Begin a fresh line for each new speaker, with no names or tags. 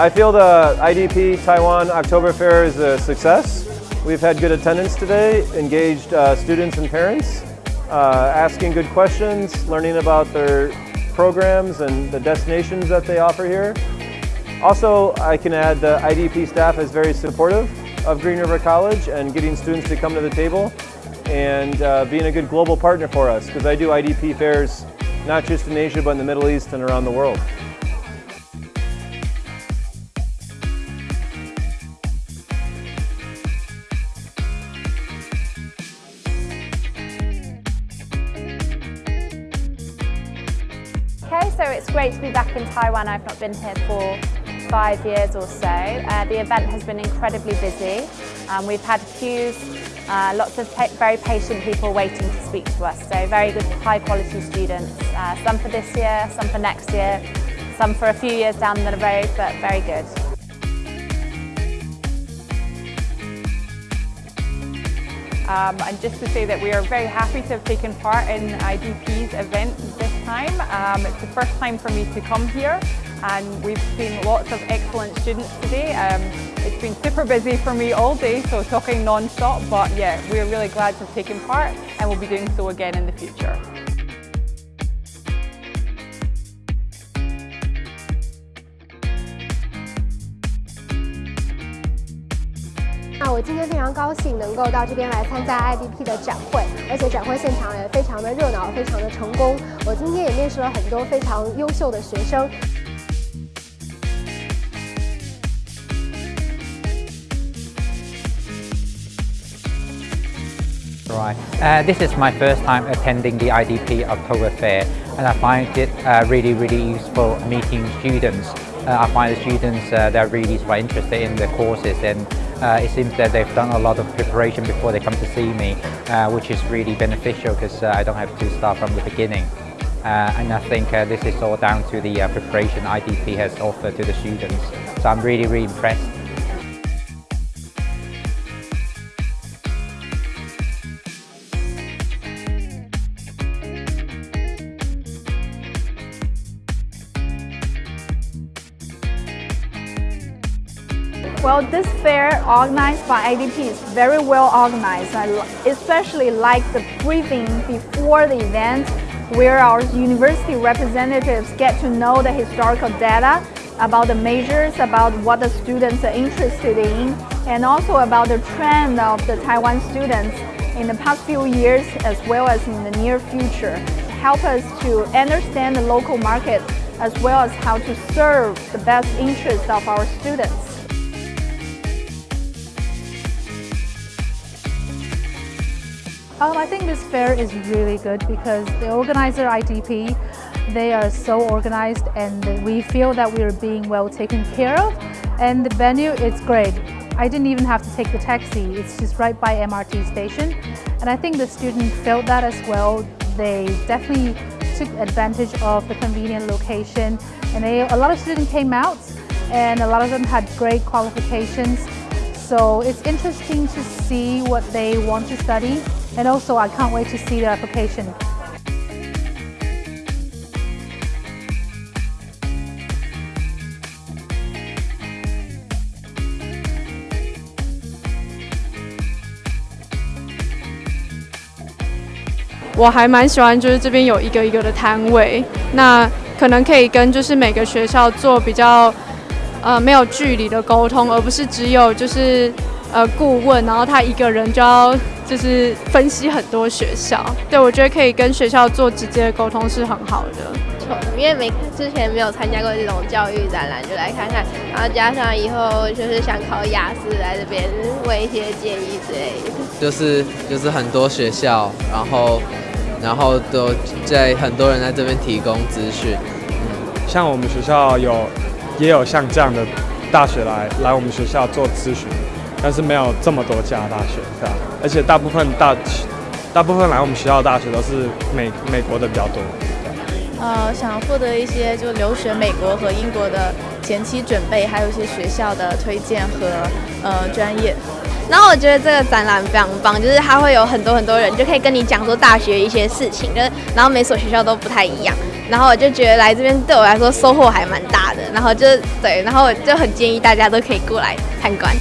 I feel the IDP Taiwan October Fair is a success. We've had good attendance today, engaged uh, students and parents, uh, asking good questions, learning about their programs and the destinations that they offer here. Also, I can add the IDP staff is very supportive of Green River College and getting students to come to the table and uh, being a good global partner for us because I do IDP fairs not just in Asia but in the Middle East and around the world.
It's great to be back in Taiwan. I've not been here for five years or so. Uh, the event has been incredibly busy. Um, we've had queues, uh, lots of pa very patient people waiting to speak to us. So very good, high quality students. Uh, some for this year, some for next year, some for a few years down the road, but very good.
Um, and just to say that we are very happy to have taken part in IDP's event time. Um, it's the first time for me to come here and we've seen lots of excellent students today. Um, it's been super busy for me all day, so talking non-stop, but yeah, we're really glad to have taken part and we'll be doing so again in the future.
那我今天非常高兴能够到这边来参加 IDP 的展会，而且展会现场也非常的热闹，非常的成功。我今天也面试了很多非常优秀的学生。
Right. Uh, this is my first time attending the IDP October Fair and I find it uh, really, really useful meeting students. Uh, I find the students, uh, they're really quite interested in the courses and uh, it seems that they've done a lot of preparation before they come to see me, uh, which is really beneficial because uh, I don't have to start from the beginning. Uh, and I think uh, this is all down to the preparation IDP has offered to the students. So I'm really, really impressed.
Well, this fair organized by IDP is very well organized. I especially like the briefing before the event where our university representatives get to know the historical data about the majors, about what the students are interested in, and also about the trend of the Taiwan students in the past few years as well as in the near future. Help us to understand the local market as well as how to serve the best interests of our students.
Um, I think this fair is really good because the organizer IDP, they are so organized and we feel that we are being well taken care of. And the venue is great. I didn't even have to take the taxi, it's just right by MRT station. And I think the students felt that as well. They definitely took advantage of the convenient location. And they, a lot of students came out and a lot of them had great qualifications. So it's interesting to see what they want to study and also I can't wait to see the application.
我还蛮喜欢，就是这边有一个一个的摊位，那可能可以跟就是每个学校做比较呃没有距离的沟通，而不是只有就是呃顾问，然后他一个人就要就是分析很多学校。对我觉得可以跟学校做直接的沟通是很好的。
因为没之前没有参加过这种教育展览，就来看看，然后加上以后就是想考雅思，来这边问一些建议之类的。
就是就是很多学校，然后然后都在很多人在这边提供资讯。
嗯，像我们学校有也有像这样的大学来来我们学校做咨询。但是没有这么多家大学，对吧？而且大部分大大部分来我们学校的大学都是美美国的比较多。
呃，想获得一些就留学美国和英国的前期准备，还有一些学校的推荐和呃专业。
然后我觉得这个展览非常棒，就是它会有很多很多人就可以跟你讲说大学一些事情，就是然后每所学校都不太一样。然后我就觉得来这边对我来说收获还蛮大的，然后就对，然后我就很建议大家都可以过来参观。